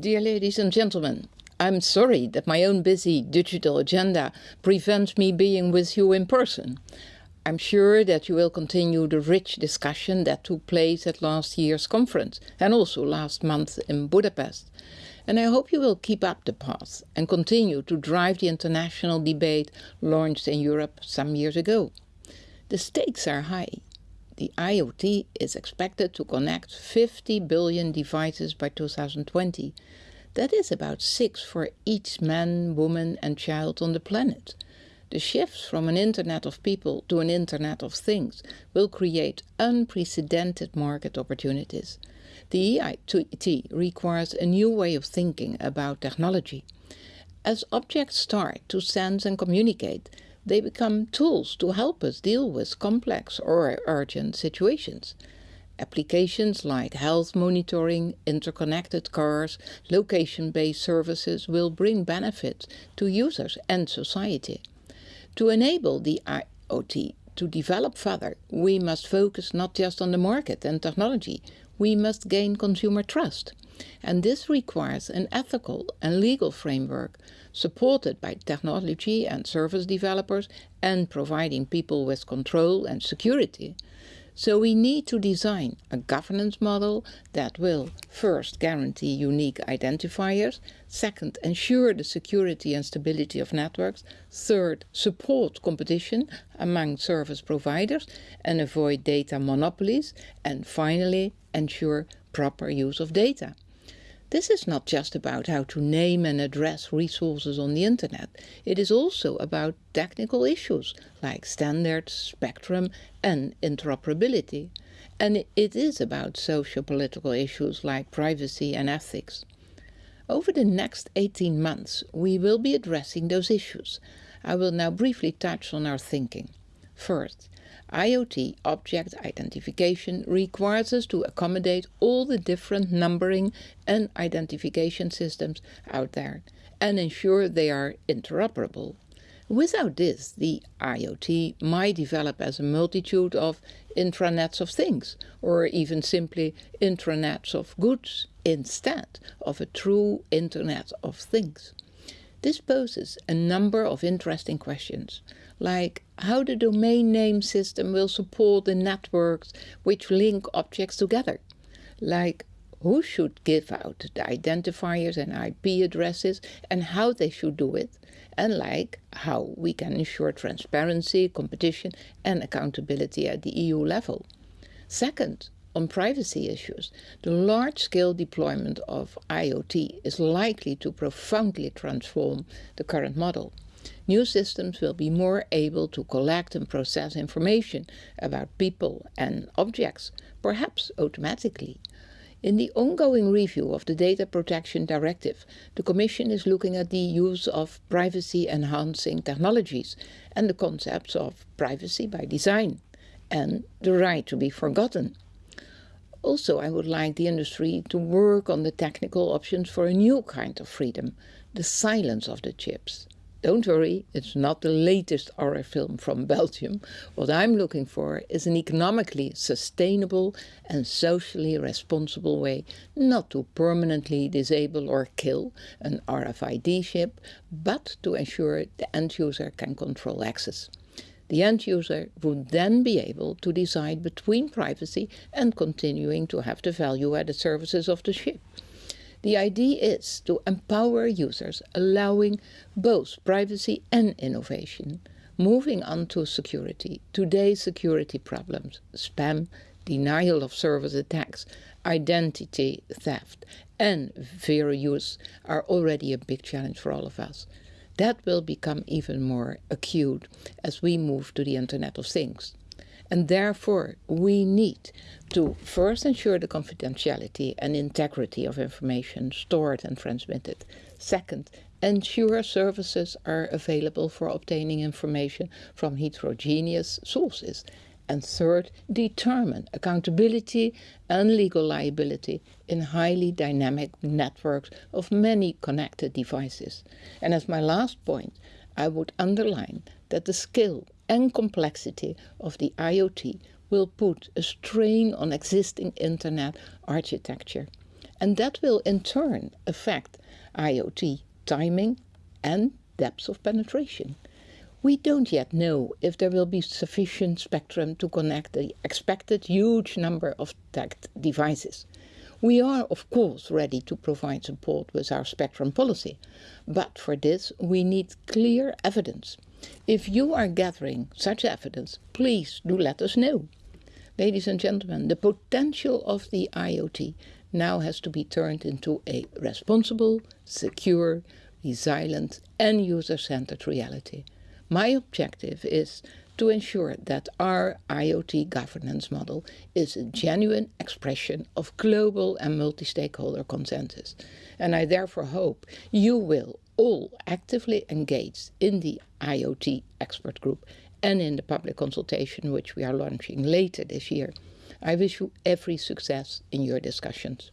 Dear ladies and gentlemen, I'm sorry that my own busy digital agenda prevents me being with you in person. I'm sure that you will continue the rich discussion that took place at last year's conference and also last month in Budapest. And I hope you will keep up the path and continue to drive the international debate launched in Europe some years ago. The stakes are high. The IoT is expected to connect 50 billion devices by 2020. That is about six for each man, woman and child on the planet. The shift from an Internet of People to an Internet of Things will create unprecedented market opportunities. The IoT requires a new way of thinking about technology. As objects start to sense and communicate, they become tools to help us deal with complex or urgent situations. Applications like health monitoring, interconnected cars, location-based services will bring benefits to users and society. To enable the IoT to develop further, we must focus not just on the market and technology, we must gain consumer trust. And this requires an ethical and legal framework supported by technology and service developers and providing people with control and security. So we need to design a governance model that will first guarantee unique identifiers, second ensure the security and stability of networks, third support competition among service providers and avoid data monopolies, and finally ensure proper use of data. This is not just about how to name and address resources on the internet. It is also about technical issues like standards, spectrum and interoperability. And it is about socio-political issues like privacy and ethics. Over the next 18 months, we will be addressing those issues. I will now briefly touch on our thinking. First, IoT object identification requires us to accommodate all the different numbering and identification systems out there and ensure they are interoperable. Without this, the IoT might develop as a multitude of intranets of things, or even simply intranets of goods, instead of a true Internet of Things. This poses a number of interesting questions like how the domain name system will support the networks which link objects together, like who should give out the identifiers and IP addresses and how they should do it, and like how we can ensure transparency, competition and accountability at the EU level. Second, on privacy issues, the large-scale deployment of IoT is likely to profoundly transform the current model. New systems will be more able to collect and process information about people and objects, perhaps automatically. In the ongoing review of the Data Protection Directive, the Commission is looking at the use of privacy-enhancing technologies and the concepts of privacy by design and the right to be forgotten. Also, I would like the industry to work on the technical options for a new kind of freedom, the silence of the chips. Don't worry, it's not the latest horror film from Belgium. What I'm looking for is an economically sustainable and socially responsible way not to permanently disable or kill an RFID chip, but to ensure the end user can control access. The end user would then be able to decide between privacy and continuing to have the value-added services of the chip. The idea is to empower users, allowing both privacy and innovation. Moving on to security, today's security problems, spam, denial of service attacks, identity theft and zero use are already a big challenge for all of us. That will become even more acute as we move to the Internet of Things. And therefore, we need to first ensure the confidentiality and integrity of information stored and transmitted. Second, ensure services are available for obtaining information from heterogeneous sources. And third, determine accountability and legal liability in highly dynamic networks of many connected devices. And as my last point, I would underline that the scale and complexity of the IoT will put a strain on existing internet architecture. And that will in turn affect IoT timing and depth of penetration. We don't yet know if there will be sufficient spectrum to connect the expected huge number of tagged devices. We are of course ready to provide support with our spectrum policy, but for this we need clear evidence. If you are gathering such evidence, please do let us know. Ladies and gentlemen, the potential of the IoT now has to be turned into a responsible, secure, resilient and user-centered reality. My objective is to ensure that our IoT governance model is a genuine expression of global and multi-stakeholder consensus. And I therefore hope you will all actively engage in the IoT expert group and in the public consultation which we are launching later this year. I wish you every success in your discussions.